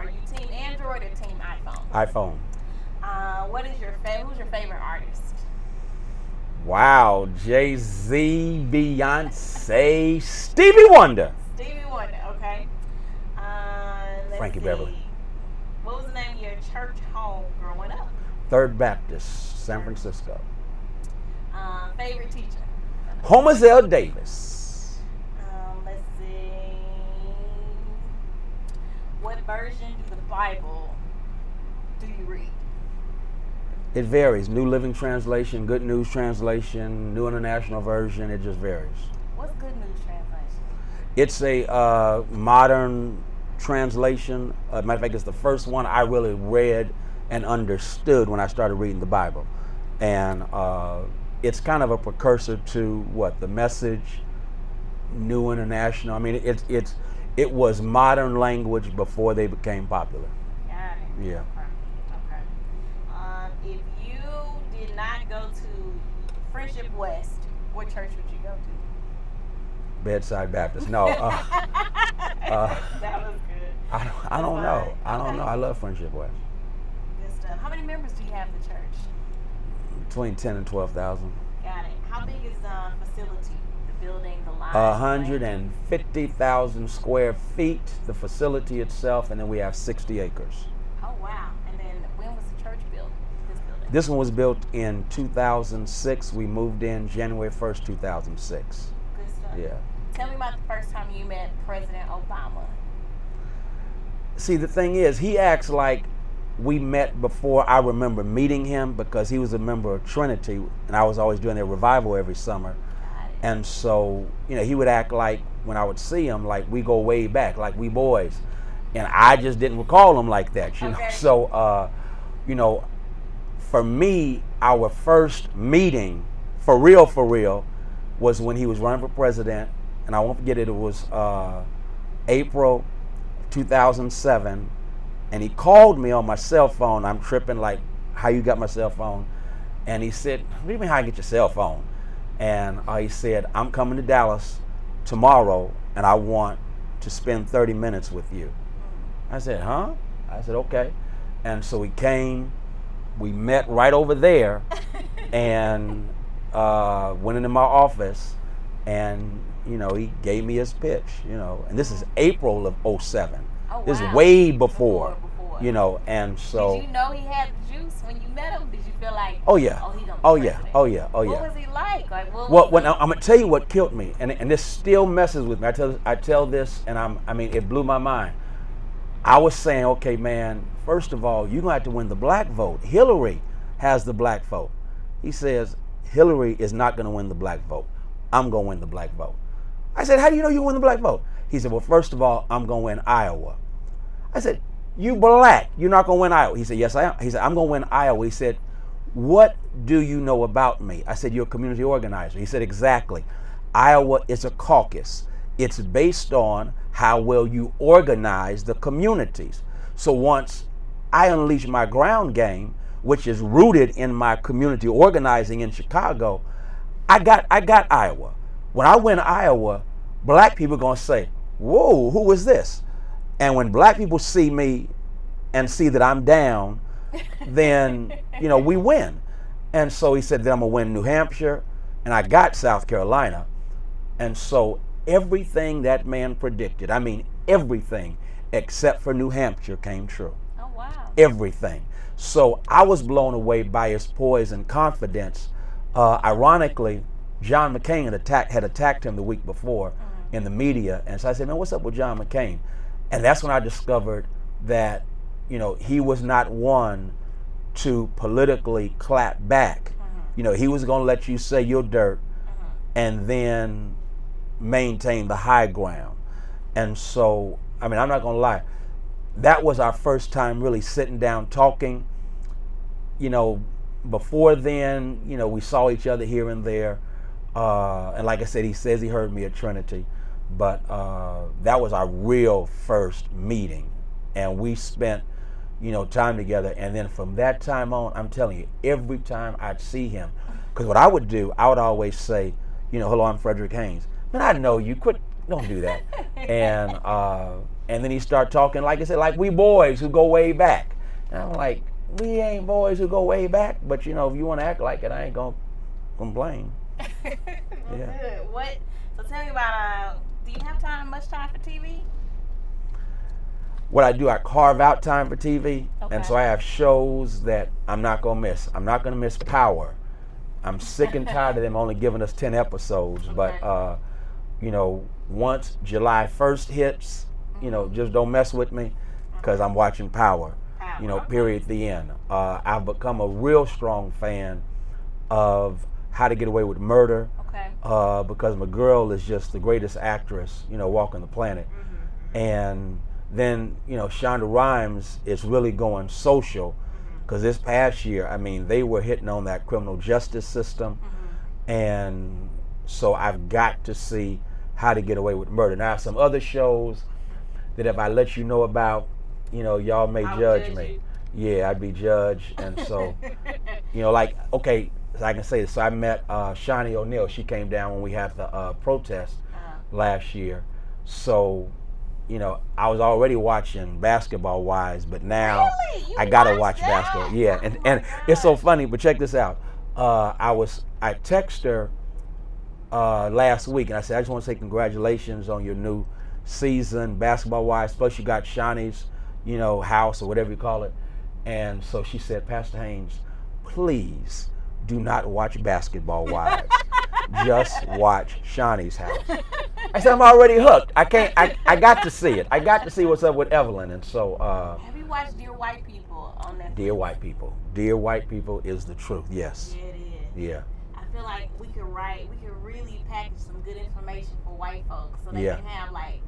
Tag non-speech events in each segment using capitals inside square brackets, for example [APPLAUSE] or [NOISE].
Are you team Android or team iPhone? iPhone. Uh, what is your favorite? Who's your favorite artist? Wow, Jay Z, Beyonce, Stevie Wonder. Stevie Wonder. Okay. Uh, Frankie see. Beverly. What was the name of your church home growing up? Third Baptist, San Francisco. Uh, favorite teacher? Homazel Davis. What version of the Bible do you read? It varies. New Living Translation, Good News Translation, New International Version. It just varies. What's Good News Translation? It's a uh, modern translation. Uh, matter of fact, it's the first one I really read and understood when I started reading the Bible, and uh, it's kind of a precursor to what the Message, New International. I mean, it's it's it was modern language before they became popular. Got it. Yeah. Okay. Okay. Um, if you did not go to Friendship West, what church would you go to? Bedside Baptist. No, uh, [LAUGHS] uh, that was good. I don't, I don't know. I don't know. I love Friendship West. Good stuff. How many members do you have in the church? Between ten and twelve thousand. Got it. How big is the facility? Building, the line? A hundred and fifty thousand square feet, the facility itself, and then we have sixty acres. Oh wow! And then when was the church built? This building. This one was built in two thousand six. We moved in January first, two thousand six. Good stuff. Yeah. Tell me about the first time you met President Obama. See, the thing is, he acts like we met before I remember meeting him because he was a member of Trinity, and I was always doing their revival every summer. And so, you know, he would act like when I would see him, like we go way back, like we boys. And I just didn't recall him like that, you know. So, uh, you know, for me, our first meeting, for real, for real, was when he was running for president. And I won't forget it, it was uh, April 2007. And he called me on my cell phone. I'm tripping, like, how you got my cell phone? And he said, What do you mean, how you get your cell phone? And I said, I'm coming to Dallas tomorrow and I want to spend 30 minutes with you. I said, Huh? I said, Okay. And so he came, we met right over there [LAUGHS] and uh, went into my office and, you know, he gave me his pitch, you know. And this is April of 07. Oh, This wow. is way Before, before. You know, and so. Did you know he had juice when you met him? Did you feel like, Oh yeah. oh, he gonna be oh, oh yeah. Oh yeah. Oh yeah. What was he like? Like, what Well, when, I'm gonna tell you what killed me, and, and this still messes with me. I tell I tell this, and I'm I mean it blew my mind. I was saying, okay, man. First of all, you're gonna have to win the black vote. Hillary has the black vote. He says Hillary is not gonna win the black vote. I'm gonna win the black vote. I said, how do you know you win the black vote? He said, well, first of all, I'm gonna win Iowa. I said, you black, you're not gonna win Iowa. He said, yes, I am. He said, I'm gonna win Iowa. He said, what do you know about me? I said, you're a community organizer. He said, exactly. Iowa is a caucus. It's based on how well you organize the communities. So once I unleash my ground game, which is rooted in my community organizing in Chicago, I got I got Iowa. When I win Iowa, black people are gonna say, Whoa, who is this? And when black people see me and see that I'm down, [LAUGHS] then you know we win. And so he said that I'm gonna win New Hampshire, and I got South Carolina. And so everything that man predicted, I mean everything except for New Hampshire came true. oh wow. Everything. So I was blown away by his poise and confidence. Uh, ironically, John McCain had attacked, had attacked him the week before in the media. And so I said, man, what's up with John McCain? And that's when I discovered that, you know, he was not one to politically clap back. You know, he was going to let you say your dirt and then maintain the high ground. And so, I mean, I'm not going to lie. That was our first time really sitting down talking. You know, before then, you know, we saw each other here and there. Uh, and like I said, he says he heard me at Trinity. But uh, that was our real first meeting. And we spent, you know, time together. And then from that time on, I'm telling you, every time I'd see him, because what I would do, I would always say, you know, hello, I'm Frederick Haynes. Man, I know you. Quit. Don't do that. [LAUGHS] and uh, And then he start talking, like I said, like we boys who go way back. And I'm like, we ain't boys who go way back, but you know, if you want to act like it, I ain't gonna complain. [LAUGHS] well, Yeah. Good. What? So tell me about. Uh, do you have time? Much time for TV? What I do, I carve out time for TV, Okay. and so I have shows that I'm not gonna miss. I'm not gonna miss Power. I'm sick and tired of them only giving us ten episodes, but uh, you know, once July 1st hits, you know, just don't mess with me, because I'm watching Power. You know, okay. period. The end. Uh, I've become a real strong fan of How to Get Away with Murder. Okay. uh, because my girl is just the greatest actress, you know, walking the planet. Mm-hmm. And then, you know, Shonda Rhimes is really going social Mm-hmm. because this past year, I mean, they were hitting on that criminal justice system. Mm-hmm. And so I've got to see how to get away with murder. Now, some other shows that if I let you know about, you know, y'all may I would judge, judge me. Yeah, I'd be judged. And so, [LAUGHS] you know, like, okay, I can say this. So I met uh, Shawnee O'Neill. She came down when we had the uh, protest Uh-huh. last year. So, you know, I was already watching basketball wise, but now Really? I gotta watch that? basketball. Yeah, and, Oh my and it's so funny. But check this out. Uh, I was I text her uh, last week, and I said I just want to say congratulations on your new season basketball wise. Plus, you got Shawnee's, you know, house or whatever you call it. And so she said, Pastor Haynes, please do not watch basketball wives. just watch Shawnee's house. I said I'm already hooked. I can't. I, I got to see it. I got to see what's up with Evelyn, and so. Uh, Have you watched Dear White People on Netflix? Dear white people. Dear white people is the truth. Yes. Yeah, it is. Yeah. I feel like we could write, we could really package some good information for white folks so they Yeah. can have like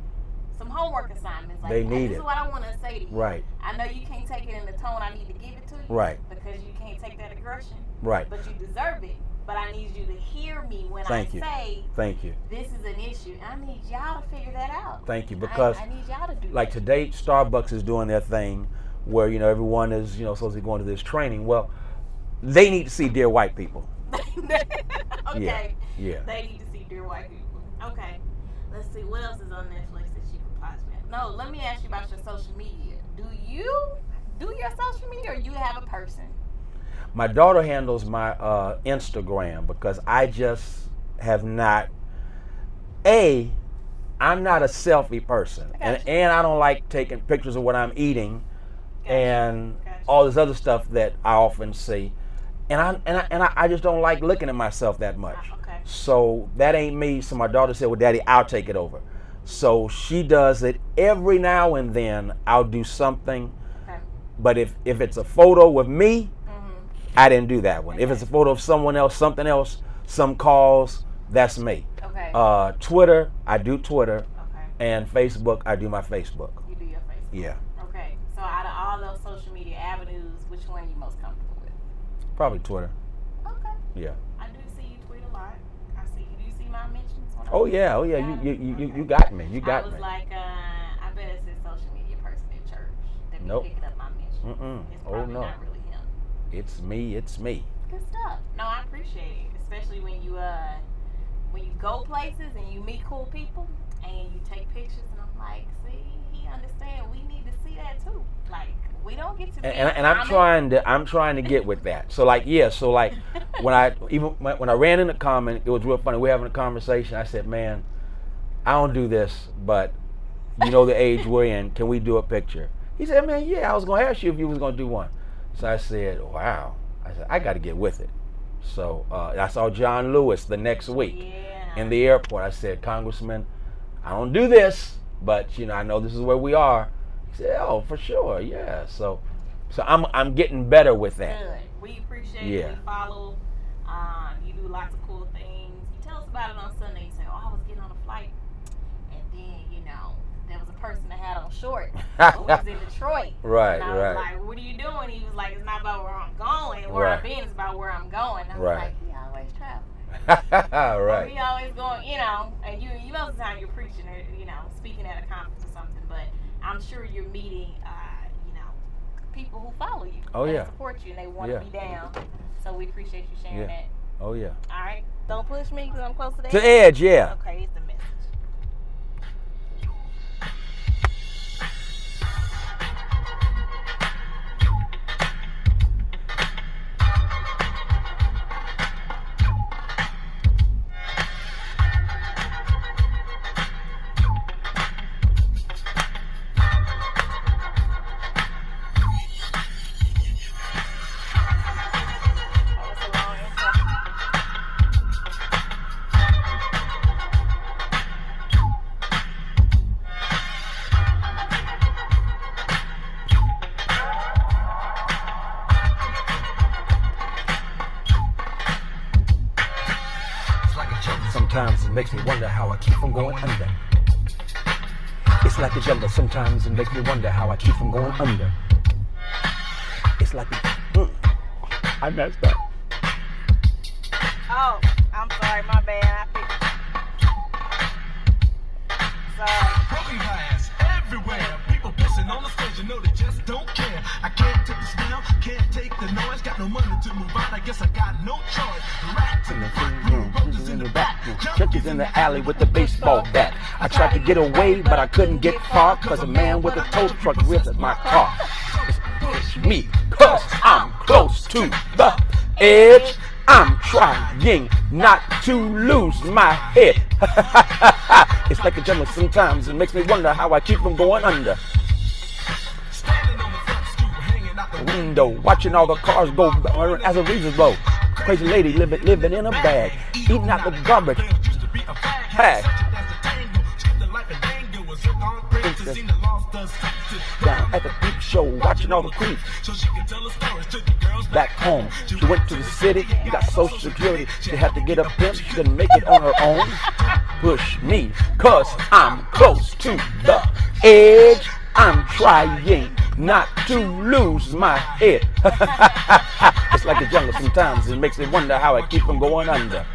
some homework assignments. Like, They hey, need this it. is what I want to say to you. Right. I know you can't take it in the tone I need to give it to you. Right. Because you can't take that aggression. Right. But you deserve it. But I need you to hear me when Thank I you. say Thank you. this is an issue. I need y'all to figure that out. Thank you. Because I, need y'all to do like that. today, Starbucks is doing their thing, where you know everyone is you know supposed to be going to this training. Well, they need to see dear white people. [LAUGHS] okay. Yeah. They need to see Dear White People. Okay. Let's see what else is on Netflix that you could possibly. No, let me ask you about your social media. Do you do your social media, or you have a person? My daughter handles my uh, Instagram because I just have not. A, I'm not a selfie person, and you. and I don't like taking pictures of what I'm eating, Gotcha. and Gotcha. all this other stuff that I often see, and I and I, and I, I just don't like looking at myself that much. Ah, okay. So that ain't me. So my daughter said, "Well, Daddy, I'll take it over." So she does it every now and then. I'll do something, Okay. but if if it's a photo with me, Mm-hmm. I didn't do that one. If it's a photo of someone else, something else, some calls, that's me. Okay. Uh, Twitter, I do Twitter, okay. and Facebook, I do my Facebook. You do your Facebook. Yeah, Okay. So out of all those social media avenues, which one are you most comfortable with? probably Twitter. Okay. Yeah. I do see you tweet a lot. I see you. Do you see my mentions? When I Oh yeah, oh yeah. You Got you you, you, got me. You got I was me. like, uh, I bet it's this social media person in church that be Nope. picking up my mentions. Mm-mm. It's Oh, probably no. not really him. It's me. It's me. Good stuff. No, I appreciate it, especially when you uh when you go places and you meet cool people and you take pictures and I'm like, see, he understand. We need to see that too. Like we don't get to and, and, and I'm trying to I'm trying to get with that. So like yeah, so like [LAUGHS] when I even when when I ran in the comment, it was real funny. we are having a conversation. I said, "Man, I don't do this, but you know the age we're in. Can we do a picture?" He said, "Man, yeah. I was going to ask you if you was going to do one." So I said, "Wow." I said, "I got to get with it." So uh, I saw John Lewis the next week Yeah. in the airport. I said, "Congressman, I don't do this, but you know I know this is where we are." Said, "Oh, for sure, yeah." So, so I'm I'm getting better with that. Good. We appreciate. Yeah. We follow. Um, you do lots of cool things. You tell us about it on Sunday. You say, "Oh, I was getting on a flight, and then you know there was a person that had on shorts. [LAUGHS] who was in Detroit. Right, and I was right. like, "What are you doing?" He was like, "It's not about where I'm going. Where I'm Right. being is about where I'm going." I was Right. like, "He always traveling." [LAUGHS] Or right. he always going, you know, and you, you most of the time you're preaching or, you know, speaking at a conference or something, but I'm sure you're meeting, uh, you know, people who follow you. Oh, yeah. support you and they want Yeah. to be down. So we appreciate you sharing Yeah. that. Oh yeah. All right. Don't push me because I'm close to the To edge, yeah. Okay, it's the message. Wonder how I keep from going under. It's like the jungle. Sometimes it makes me wonder how I keep from going under. It's like the. Mm. I messed up. Oh, I'm sorry, my bad. I picked. Sorry. Broken glass everywhere. People pissing on the stage, you know they just don't care. I can't take the smell, can't take the noise. Got no money to move out, I guess I got no choice. In the alley with the baseball bat. I tried to get away, but I couldn't get far, cause a man with a tow truck ripped at my car. Push me, cause I'm close to the edge. I'm trying not to lose my head. [LAUGHS] it's like a jungle sometimes. It makes me wonder how I keep from going under. standing on the front stoop, hanging out the Window, watching all the cars go as a reason blow. Crazy lady living living in a bag, eating out the garbage. Used to be a fag. Hey. Such as the tango, checked the life and dango, was hooked on crazy, seen the lost us Down at the peep show, watching all the creeps. So she can tell her stories to the girls back home. She went to the city, got social security. She had to get a pimp, she couldn't make it on her own. Push me, cause I'm close to the edge. I'm trying not to lose my head. [LAUGHS] it's like a jungle sometimes, it makes me wonder how I keep from going under.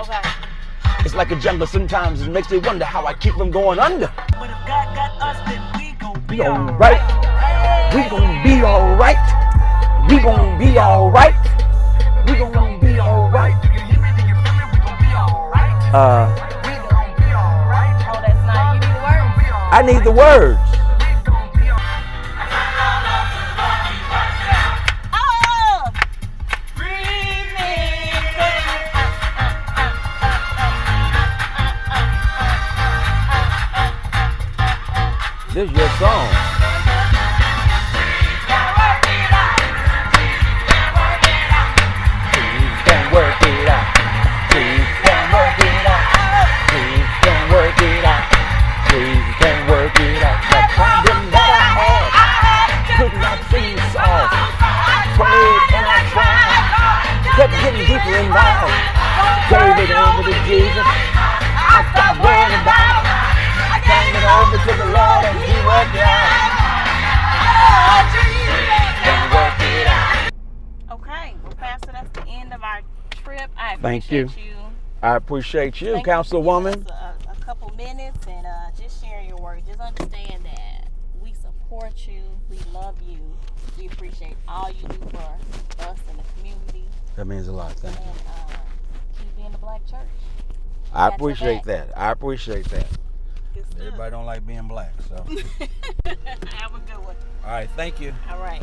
Okay. It's like a jungle sometimes, it makes me wonder how I keep from going under. But if God got us, then we gon' Be alright, we gon' be alright, we gon' be alright, we gon' be alright. You hear me? Do you feel me? We gon' be alright. Uh, We gon' be alright. Oh, that's not. You need the words. I need the words. Song. Trip. I Thank you. appreciate you. I appreciate you, Thank you for Councilwoman. us A, a couple minutes and uh, just sharing your word. Just understand that we support you. We love you. We appreciate all you do for us and the community. That means a lot. Thank you. And uh, keep being the black church. I appreciate that. I appreciate that. Everybody don't like being black, so. [LAUGHS] Have a good one. All right, thank you. All right.